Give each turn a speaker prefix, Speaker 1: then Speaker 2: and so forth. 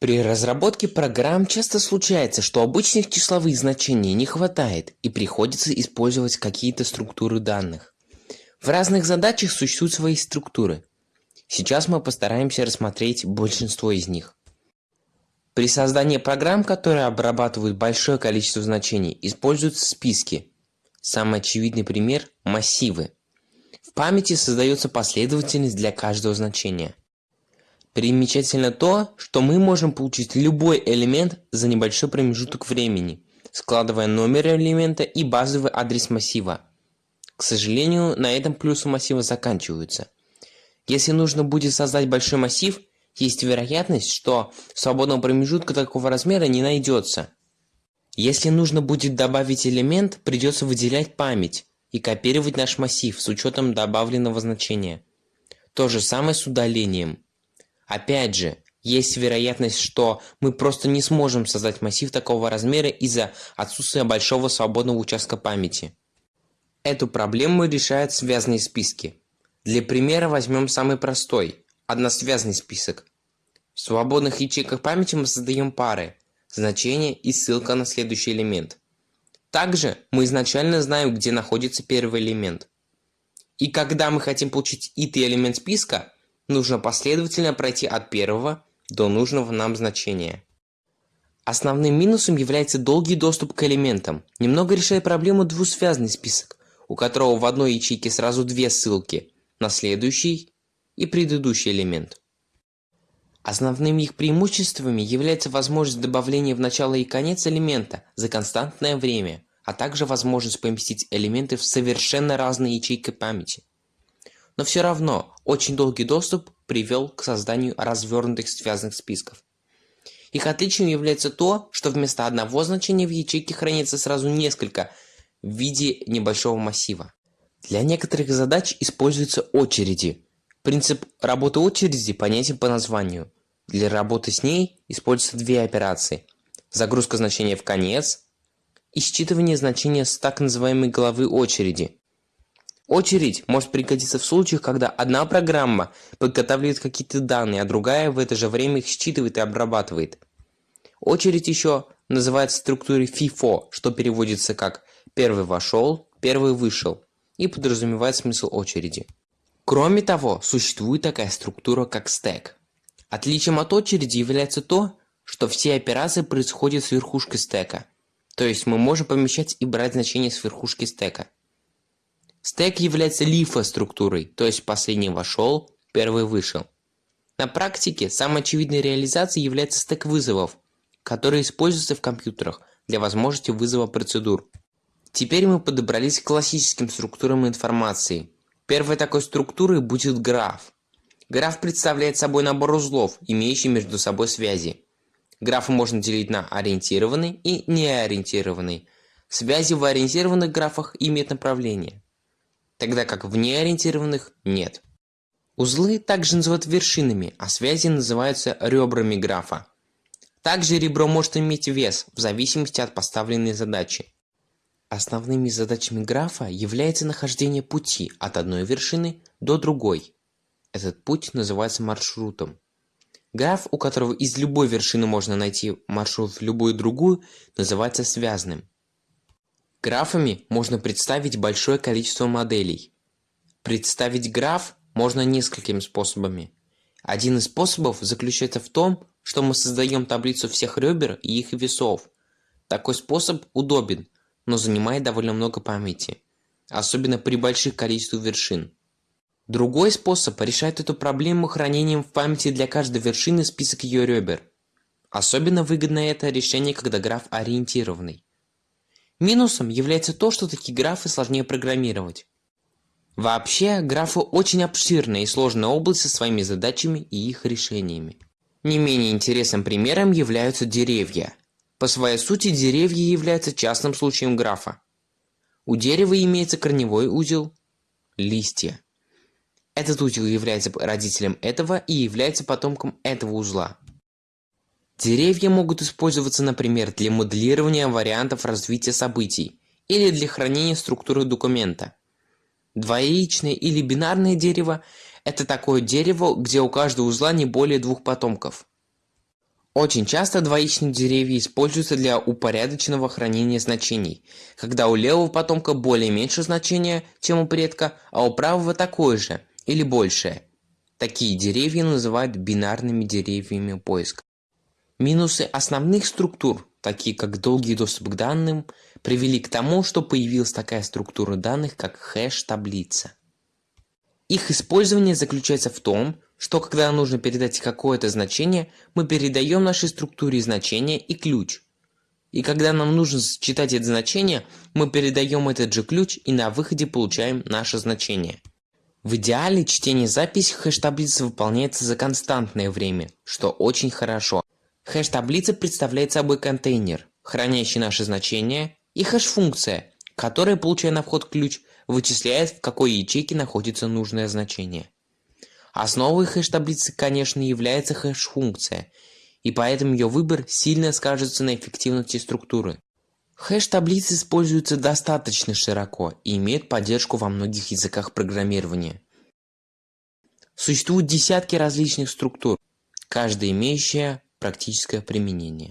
Speaker 1: При разработке программ часто случается, что обычных числовых значений не хватает и приходится использовать какие-то структуры данных. В разных задачах существуют свои структуры. Сейчас мы постараемся рассмотреть большинство из них. При создании программ, которые обрабатывают большое количество значений, используются списки. Самый очевидный пример – массивы. В памяти создается последовательность для каждого значения. Примечательно то, что мы можем получить любой элемент за небольшой промежуток времени, складывая номер элемента и базовый адрес массива. К сожалению, на этом плюсы массива заканчиваются. Если нужно будет создать большой массив, есть вероятность, что свободного промежутка такого размера не найдется. Если нужно будет добавить элемент, придется выделять память и копировать наш массив с учетом добавленного значения. То же самое с удалением. Опять же, есть вероятность, что мы просто не сможем создать массив такого размера из-за отсутствия большого свободного участка памяти. Эту проблему решают связанные списки. Для примера возьмем самый простой – односвязный список. В свободных ячейках памяти мы создаем пары, значение и ссылка на следующий элемент. Также мы изначально знаем, где находится первый элемент. И когда мы хотим получить итый элемент списка, нужно последовательно пройти от первого до нужного нам значения. Основным минусом является долгий доступ к элементам, немного решая проблему двусвязный список, у которого в одной ячейке сразу две ссылки на следующий и предыдущий элемент. Основными их преимуществами является возможность добавления в начало и конец элемента за константное время, а также возможность поместить элементы в совершенно разные ячейки памяти. Но все равно очень долгий доступ привел к созданию развернутых связанных списков. Их отличием является то, что вместо одного значения в ячейке хранится сразу несколько в виде небольшого массива. Для некоторых задач используются очереди. Принцип работы очереди понятен по названию. Для работы с ней используются две операции. Загрузка значения в конец и считывание значения с так называемой головы очереди. Очередь может пригодиться в случаях, когда одна программа подготавливает какие-то данные, а другая в это же время их считывает и обрабатывает. Очередь еще называется структурой FIFO, что переводится как «первый вошел, первый вышел» и подразумевает смысл очереди. Кроме того, существует такая структура, как стек. Отличием от очереди является то, что все операции происходят с верхушкой стека, то есть мы можем помещать и брать значения с верхушки стека. Стек является лифо-структурой, то есть последний вошел, первый вышел. На практике самой очевидной реализацией является стек вызовов, который используется в компьютерах для возможности вызова процедур. Теперь мы подобрались к классическим структурам информации. Первой такой структурой будет граф. Граф представляет собой набор узлов, имеющий между собой связи. Графы можно делить на ориентированный и неориентированный. Связи в ориентированных графах имеют направление тогда как в неориентированных нет. Узлы также называют вершинами, а связи называются ребрами графа. Также ребро может иметь вес в зависимости от поставленной задачи. Основными задачами графа является нахождение пути от одной вершины до другой. Этот путь называется маршрутом. Граф, у которого из любой вершины можно найти маршрут в любую другую, называется связанным. Графами можно представить большое количество моделей. Представить граф можно несколькими способами. Один из способов заключается в том, что мы создаем таблицу всех ребер и их весов. Такой способ удобен, но занимает довольно много памяти, особенно при больших количествах вершин. Другой способ решает эту проблему хранением в памяти для каждой вершины список ее ребер. Особенно выгодно это решение, когда граф ориентированный. Минусом является то, что такие графы сложнее программировать. Вообще, графы очень обширная и сложная область со своими задачами и их решениями. Не менее интересным примером являются деревья. По своей сути, деревья являются частным случаем графа. У дерева имеется корневой узел, листья. Этот узел является родителем этого и является потомком этого узла. Деревья могут использоваться, например, для моделирования вариантов развития событий или для хранения структуры документа. Двоичное или бинарное дерево – это такое дерево, где у каждого узла не более двух потомков. Очень часто двоичные деревья используются для упорядоченного хранения значений, когда у левого потомка более меньше значения, чем у предка, а у правого такое же или большее. Такие деревья называют бинарными деревьями поиска. Минусы основных структур, такие как долгий доступ к данным, привели к тому, что появилась такая структура данных, как хэш-таблица. Их использование заключается в том, что когда нужно передать какое-то значение, мы передаем нашей структуре значение и ключ. И когда нам нужно считать это значение, мы передаем этот же ключ и на выходе получаем наше значение. В идеале чтение записи хэш-таблицы выполняется за константное время, что очень хорошо. Хэш-таблица представляет собой контейнер, хранящий наши значения, и хэш-функция, которая, получая на вход ключ, вычисляет, в какой ячейке находится нужное значение. Основой хэш-таблицы, конечно, является хэш-функция, и поэтому ее выбор сильно скажется на эффективности структуры. Хэш-таблицы используются достаточно широко и имеют поддержку во многих языках программирования. Существуют десятки различных структур, каждая имеющая практическое применение.